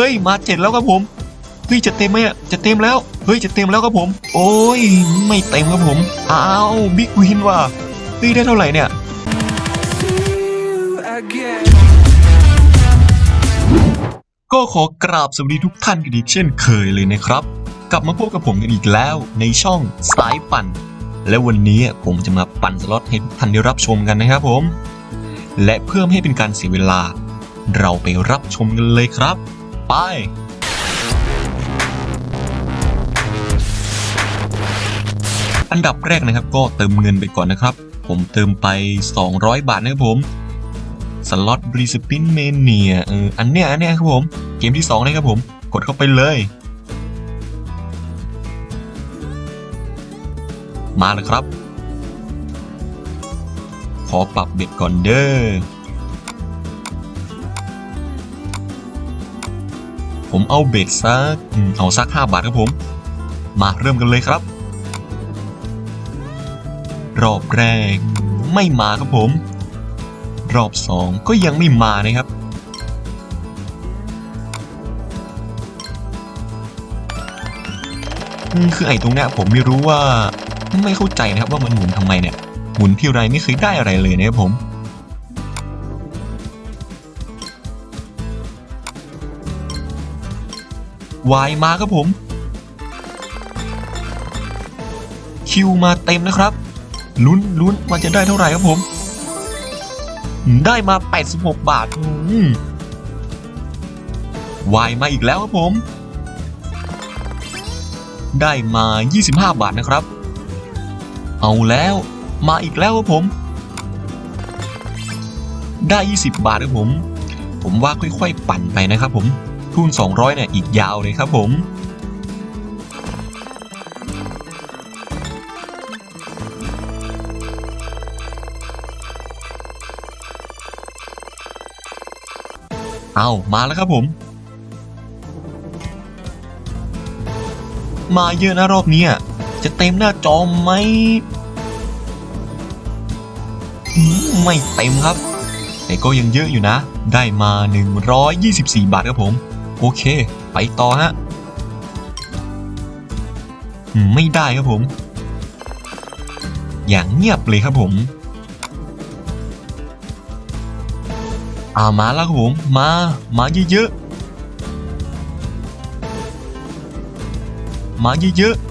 เฮ้ยมาเจ็ดแล้วครับผมเฮ้ยจะเต็มไหมอะจะเต็มแล้วเฮ้ยจะเต็มแล้วครับผม โอ้ยไม่เต็มครับผมอ้าวบิ๊กวินว่ะเฮ้ยได้เท่าไหร่เนี่ยก็ขอกราบสวัสดีทุกท่านกันอีกเช่นเคยเลยนะครับ กลับมาพบกับผมกันอีกแล้วในช่องสายปั่น และวันนี้ผมจะมาปั่นสล็อตให้ทุกท่านได้รับชมกันนะครับผม และเพื่อไม่ให้เป็นการเสียเวลา เราไปรับชมกันเลยครับ ไป อันดับแรกนะครับก็เติมเงินไปก่อนนะครับ ผมเติมไป 200 บาทนะครับผมสล็อต free spin mania เอออันเนี้ยอันเนี้ยครับผมเกมที่2นะครับผมกดเข้าไปเลย มาเลยครับ ขอปรับเบ็ดก่อนเด้อ ผมเอาเบ็ดสักเอาสัก 5 บาทครับผม มาเริ่มกันเลยครับ รอบแรกไม่มาครับผม รอบสองก็ยังไม่มานะครับ คือไอ้ตรงเนี้ยผมไม่รู้ว่าไม่เข้าใจนะครับว่ามันหมุนทำไมเนี่ย หมุนที่ไรไม่เคยได้อะไรเลยนะครับผม วายมาครับผม คิวมาเต็มนะครับ ลุ้นลุ้นว่าจะได้เท่าไหร่ครับผม ได้มา 86 บาทวายมาอีกแล้วครับผม ได้มา 25 บาทนะครับ เอาแล้วมาอีกแล้วครับผม ได้ 20 บาทครับผม ผมว่าค่อยๆ ปั่นไปนะครับผม ทุน 200 เนี่ยอีกยาวเลยครับผมเอามาแล้วครับผม มาเยอะนะรอบนี้จะเต็มหน้าจอไหมอืมไม่เต็มครับ แต่ก็ยังเยอะอยู่นะ ได้มา 124 บาทครับผม โอเค ไปต่อฮะไม่ได้ครับผม อย่างเงียบเลยครับผมอามาแล้วครับผมมา มาเยอะๆ มาเยอะๆ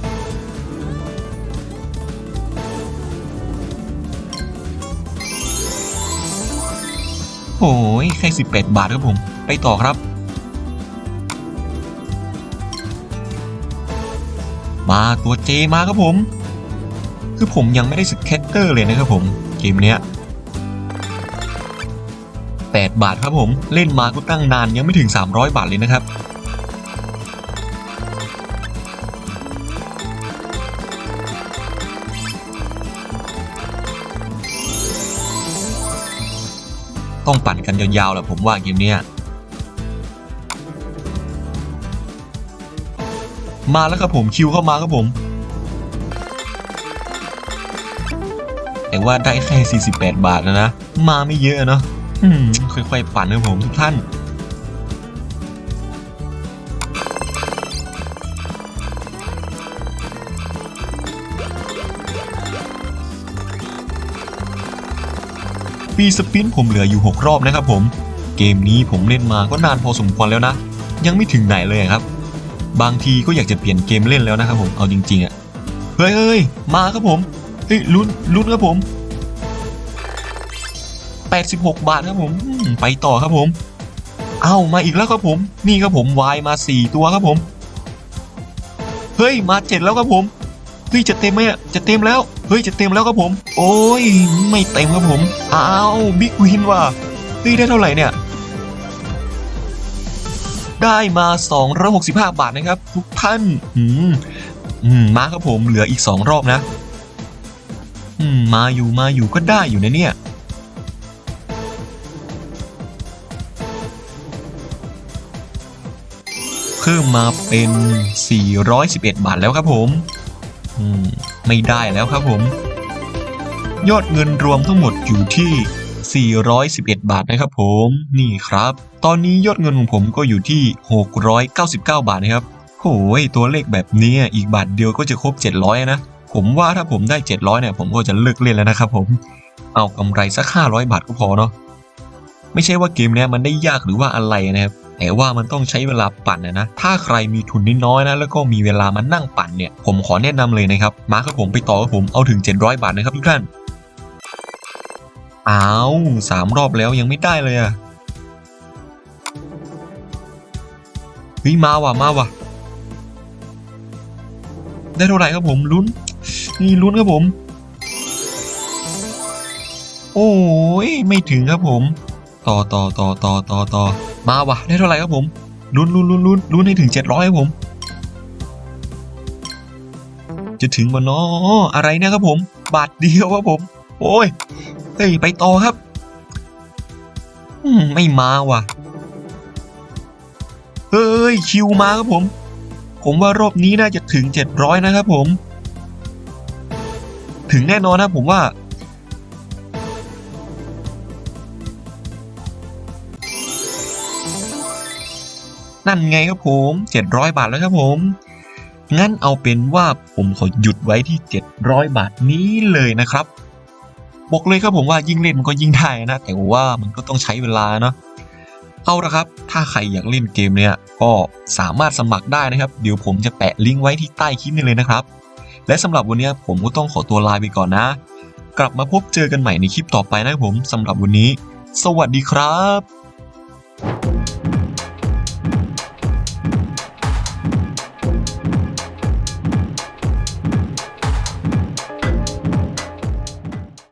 โอ้ยแค่18 บาทครับผม ไปต่อครับ มาตัว J มาครับผม คือผมยังไม่ได้ scatter เลยนะครับผมเกมเนี้ย8บาทครับผมเล่นมาก็ตั้งนานยังไม่ถึง 300 บาทเลยนะครับ ต้องปั่นกันยาวๆแหละผมว่าเกมเนี้ย มาแล้วครับผมคิวเข้ามาครับผมแต่ว่าได้แค่ 48 บาทแล้วนะ มาไม่เยอะเนาะค่อยๆปั่นนะผมทุกท่าน ปีสปินผมเหลืออยู่ 6 รอบนะครับผม เกมนี้ผมเล่นมาก็นานพอสมควรแล้วนะ ยังไม่ถึงไหนเลยครับ บางทีก็อยากจะเปลี่ยนเกมเล่นแล้วนะครับผมเอาจริงๆอะ่ะเฮ้ยเฮ้ยมาครับผมเฮ้ยลุ้นลุ้นครับผม 86 บาทครับผมไปต่อครับผม เอ้ามาอีกแล้วครับผม นี่ครับผมวายมา 4 ตัวครับผม เฮ้ยมา 7 แล้วครับผมเฮ้ยจะเต็มไหมอะจะเต็มแล้วเฮ้ยจะเต็มแล้วครับผม โอ้ยไม่เต็มครับผมอ้าวบิ๊กวินว่ะเฮ้ยได้เท่าไหร่เนี่ย ได้มา 265 บาทนะครับ ทุกท่านอืมอืมมาครับผมเหลืออีก 2 รอบนะ อืมมาอยู่มาอยู่ก็ได้อยู่นะเนี่ยเพิ่มมาเป็น 411 บาทแล้วครับผมอืมไม่ได้แล้วครับผม ยอดเงินรวมทั้งหมดอยู่ที่ 411 บาทนะครับผมนี่ครับ ตอนนี้ยอดเงินของผมก็อยู่ที่ 699 บาทนะครับโอ้ยตัวเลขแบบนี้อีกบาทเดียวก็จะครบ 700 นะ ผมว่าถ้าผมได้ 700เนี่ยผมก็จะเลิกเล่นแล้วนะครับผมเอากำไรสัก 500 บาทก็พอเนาะไม่ใช่ว่าเกมนี้มันได้ยากหรือว่าอะไรนะครับแต่ว่ามันต้องใช้เวลาปั่นนะนะ ถ้าใครมีทุนน้อยๆนะ แล้วก็มีเวลามานั่งปั่นเนี่ย ผมขอแนะนำเลยนะครับ มาครับผมไปต่อครับผม เอาถึง 700 บาทนะครับทุกท่าน อ้าวสามรอบแล้วยังไม่ได้เลยอะเฮ้ยมาว่ะมาว่ะ ได้เท่าไหร่ครับผมลุ้น นี่ลุ้นครับผม โอ้ยไม่ถึงครับผม ต่อต่อต่อต่อต่อต่อมาว่ะ ได้เท่าไหร่ครับผมลุ้นลุ้นลุ้นลุ้นลุ้นให้ถึงเจ็ดร้อยครับผม จะถึงวันนาะอะไรเนี่ยครับผม บาทเดียวครับผม โอ้ย เฮ้ย ไปต่อครับมไม่มาว่ะ เฮ้ย คิวมาครับผม ผมว่ารอบนี้น่าจะถึง 700 นะครับผม ถึงแน่นอนนะผมว่า นั่นไงครับผม 700 บาทแล้วครับผมงั้นเอาเป็นว่าผมขอหยุดไว้ที่ 700 บาทนี้เลยนะครับ บอกเลยครับผมว่ายิ่งเล่นมันก็ยิ่งได้นะ แต่ว่ามันก็ต้องใช้เวลาเนาะเอาละครับ ถ้าใครอยากเล่นเกมเนี้ยก็สามารถสมัครได้นะครับ เดี๋ยวผมจะแปะลิงก์ไว้ที่ใต้คลิปนี้เลยนะครับ และสำหรับวันนี้ผมก็ต้องขอตัวลาไปก่อนนะ กลับมาพบเจอกันใหม่ในคลิปต่อไปนะครับผมสำหรับวันนี้ สวัสดีครับ